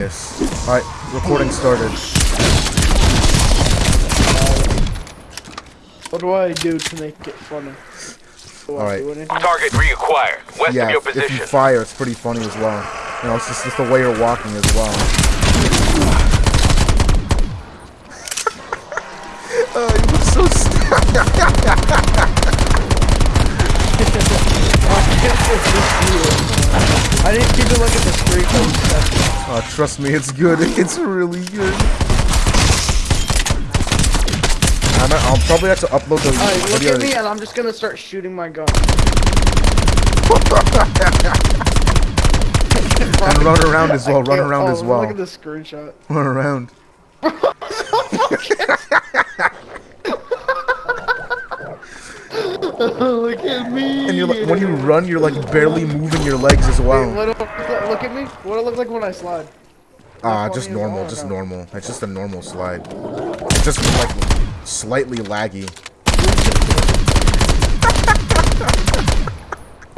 Yes. Alright, recording started. What do I do to make it funny? Do I Alright. Target reacquired. West Yeah, of your if you position. fire, it's pretty funny as well. You know, it's just, just the way you're walking as well. oh, you look so st- I didn't keep a look at the screen. Oh, trust me, it's good. It's really good. I'm, I'll probably have to upload the Alright, look video. at me and I'm just gonna start shooting my gun. and run around as well. Run around oh, as well. Look at the screenshot. Run around. at me. And you're like, when you run, you're like barely moving your legs as Wait, well. what do look at me. What do I look like when I slide? Ah, funny just normal, just no? normal. It's just a normal slide. It's just like slightly laggy.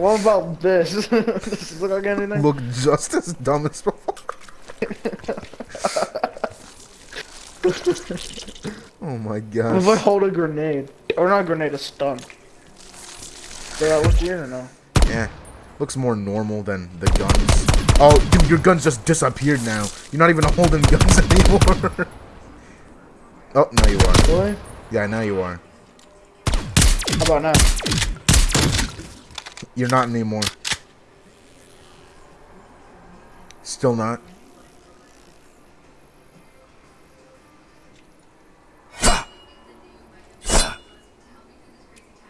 What about this? Does this look like anything? Look just as dumb as before. oh my What if I hold a grenade? Or not a grenade, a stun. Does that look weird or no? Yeah. Looks more normal than the guns. Oh, dude, your guns just disappeared now. You're not even holding guns anymore. oh, no you are. Really? Yeah, now you are. How about now? You're not anymore. Still not.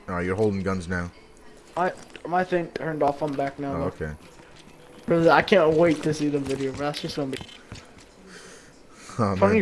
Alright, you're holding guns now. My my thing turned off. I'm back now. Oh, okay. I can't wait to see the video. Bro. That's just gonna be Oh, funny.